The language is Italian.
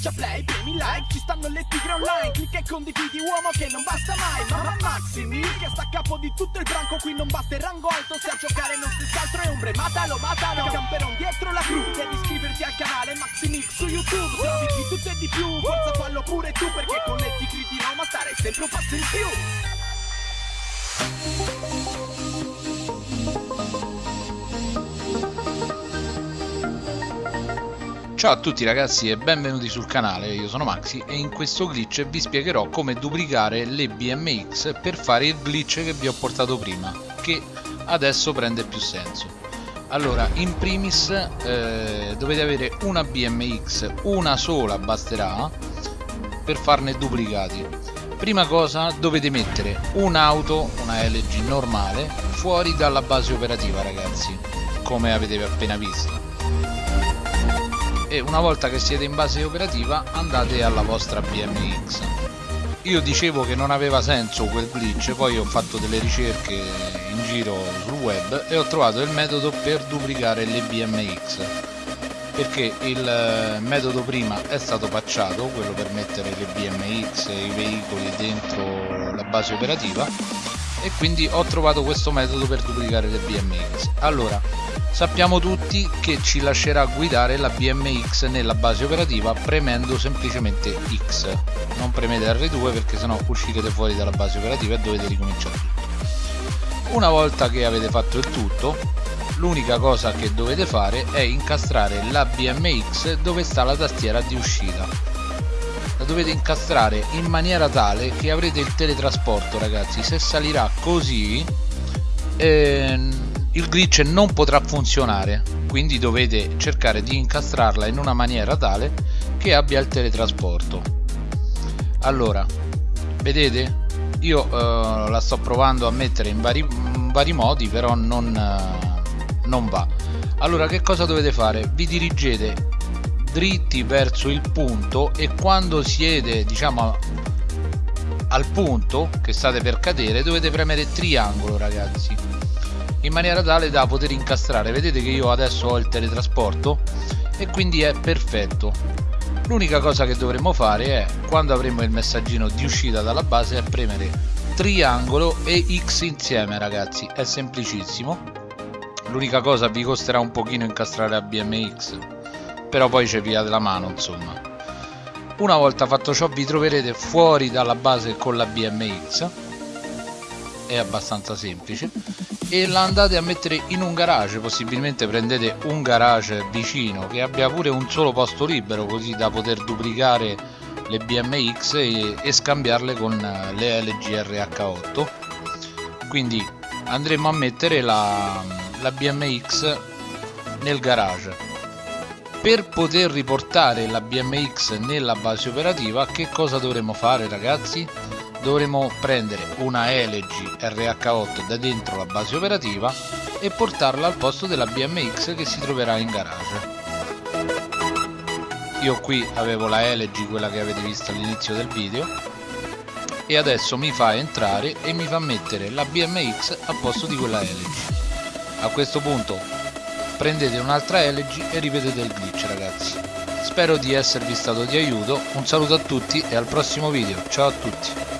Schiaccia play, premi like, ci stanno le tigre online Clicca e condividi uomo che non basta mai Mamma Maximi, che sta a capo di tutto il branco Qui non basta il rango alto, se a giocare non stesse altro è ombre Matalo, matalo, camperon dietro la cru Devi iscriverti al canale Maximix su YouTube Trovi di tutto e di più, forza fallo pure tu Perché con le tigre di Roma stare sempre un passo in più Ciao a tutti ragazzi e benvenuti sul canale, io sono Maxi e in questo glitch vi spiegherò come duplicare le BMX per fare il glitch che vi ho portato prima, che adesso prende più senso. Allora, in primis eh, dovete avere una BMX, una sola basterà, per farne duplicati. Prima cosa dovete mettere un'auto, una LG normale, fuori dalla base operativa ragazzi, come avete appena visto e una volta che siete in base operativa andate alla vostra BMX io dicevo che non aveva senso quel glitch poi ho fatto delle ricerche in giro sul web e ho trovato il metodo per duplicare le BMX perché il eh, metodo prima è stato patchato quello per mettere le BMX e i veicoli dentro la base operativa e quindi ho trovato questo metodo per duplicare le BMX allora sappiamo tutti che ci lascerà guidare la BMX nella base operativa premendo semplicemente X. Non premete R2 perché sennò uscirete fuori dalla base operativa e dovete ricominciare tutto. Una volta che avete fatto il tutto l'unica cosa che dovete fare è incastrare la BMX dove sta la tastiera di uscita dovete incastrare in maniera tale che avrete il teletrasporto ragazzi. Se salirà così ehm, il glitch non potrà funzionare. Quindi dovete cercare di incastrarla in una maniera tale che abbia il teletrasporto. Allora vedete? Io eh, la sto provando a mettere in vari, in vari modi però non, eh, non va. Allora che cosa dovete fare? Vi dirigete dritti verso il punto e quando siete diciamo al punto che state per cadere dovete premere triangolo ragazzi in maniera tale da poter incastrare. Vedete che io adesso ho il teletrasporto e quindi è perfetto. L'unica cosa che dovremmo fare è quando avremo il messaggino di uscita dalla base è premere triangolo e X insieme ragazzi. È semplicissimo. L'unica cosa vi costerà un pochino incastrare a BMX però poi c'è via della mano insomma. Una volta fatto ciò vi troverete fuori dalla base con la BMX è abbastanza semplice. E la andate a mettere in un garage. Possibilmente prendete un garage vicino che abbia pure un solo posto libero così da poter duplicare le BMX e, e scambiarle con le LGRH8 quindi andremo a mettere la, la BMX nel garage per poter riportare la BMX nella base operativa che cosa dovremo fare ragazzi? dovremo prendere una LG RH8 da dentro la base operativa e portarla al posto della BMX che si troverà in garage io qui avevo la LG quella che avete visto all'inizio del video e adesso mi fa entrare e mi fa mettere la BMX al posto di quella LG a questo punto prendete un'altra LG e ripetete il glitch ragazzi. Spero di esservi stato di aiuto un saluto a tutti e al prossimo video. Ciao a tutti